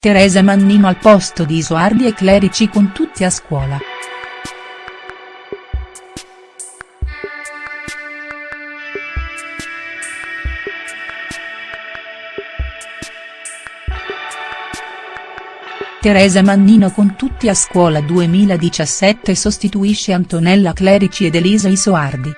Teresa Mannino al posto di Isoardi e Clerici con tutti a scuola. Teresa Mannino con tutti a scuola 2017 sostituisce Antonella Clerici ed Elisa Isoardi.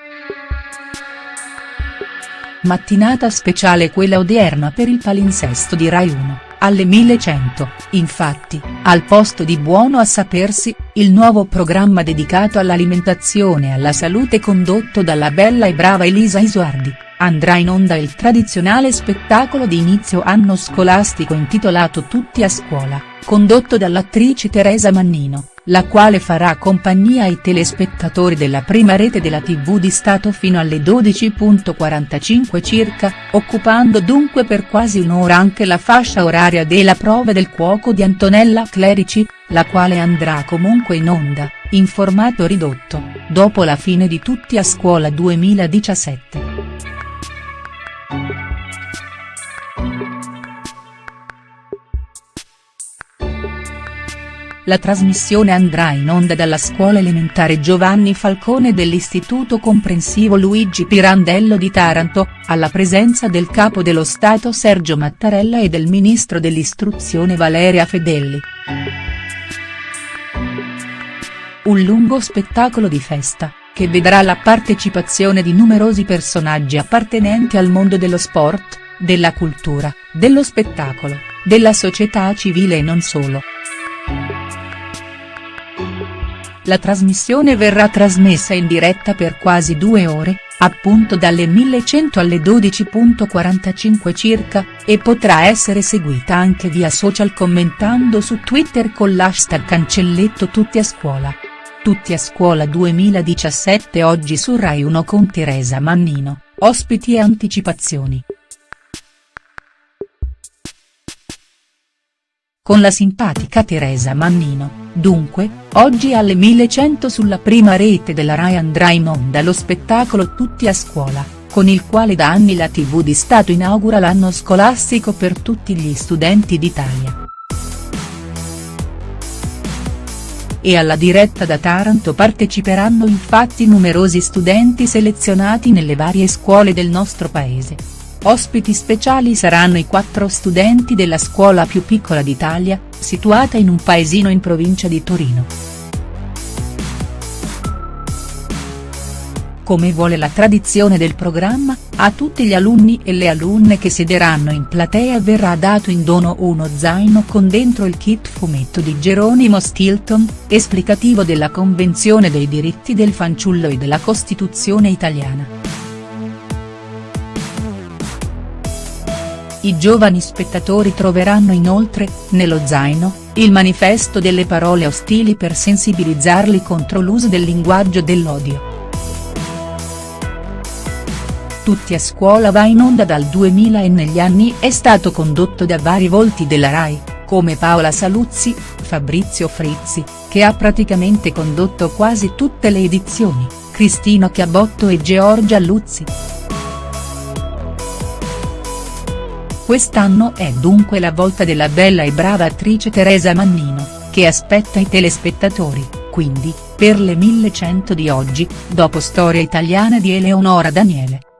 Mattinata speciale quella odierna per il palinsesto di Rai 1, alle 1100, infatti, al posto di Buono a sapersi, il nuovo programma dedicato all'alimentazione e alla salute condotto dalla bella e brava Elisa Isoardi andrà in onda il tradizionale spettacolo di inizio anno scolastico intitolato Tutti a scuola, condotto dall'attrice Teresa Mannino, la quale farà compagnia ai telespettatori della prima rete della tv di Stato fino alle 12.45 circa, occupando dunque per quasi un'ora anche la fascia oraria della prova del cuoco di Antonella Clerici, la quale andrà comunque in onda, in formato ridotto, dopo la fine di Tutti a scuola 2017. La trasmissione andrà in onda dalla scuola elementare Giovanni Falcone dell'Istituto Comprensivo Luigi Pirandello di Taranto, alla presenza del Capo dello Stato Sergio Mattarella e del Ministro dell'Istruzione Valeria Fedelli. Un lungo spettacolo di festa, che vedrà la partecipazione di numerosi personaggi appartenenti al mondo dello sport, della cultura, dello spettacolo, della società civile e non solo. La trasmissione verrà trasmessa in diretta per quasi due ore, appunto dalle 1100 alle 12.45 circa, e potrà essere seguita anche via social commentando su Twitter con l'hashtag cancelletto tutti a scuola. Tutti a scuola 2017 oggi su Rai 1 con Teresa Mannino, ospiti e anticipazioni. Con la simpatica Teresa Mannino, dunque, oggi alle 1100 sulla prima rete della Rai andrà in onda lo spettacolo Tutti a scuola, con il quale da anni la tv di Stato inaugura l'anno scolastico per tutti gli studenti d'Italia. E alla diretta da Taranto parteciperanno infatti numerosi studenti selezionati nelle varie scuole del nostro paese. Ospiti speciali saranno i quattro studenti della scuola più piccola d'Italia, situata in un paesino in provincia di Torino. Come vuole la tradizione del programma, a tutti gli alunni e le alunne che siederanno in platea verrà dato in dono uno zaino con dentro il kit fumetto di Geronimo Stilton, esplicativo della Convenzione dei diritti del fanciullo e della Costituzione italiana. I giovani spettatori troveranno inoltre, nello zaino, il manifesto delle parole ostili per sensibilizzarli contro l'uso del linguaggio dell'odio. Tutti a scuola va in onda dal 2000 e negli anni è stato condotto da vari volti della RAI, come Paola Saluzzi, Fabrizio Frizzi, che ha praticamente condotto quasi tutte le edizioni, Cristino Chiabotto e Georgia Luzzi. Quest'anno è dunque la volta della bella e brava attrice Teresa Mannino, che aspetta i telespettatori, quindi, per le 1100 di oggi, dopo Storia italiana di Eleonora Daniele.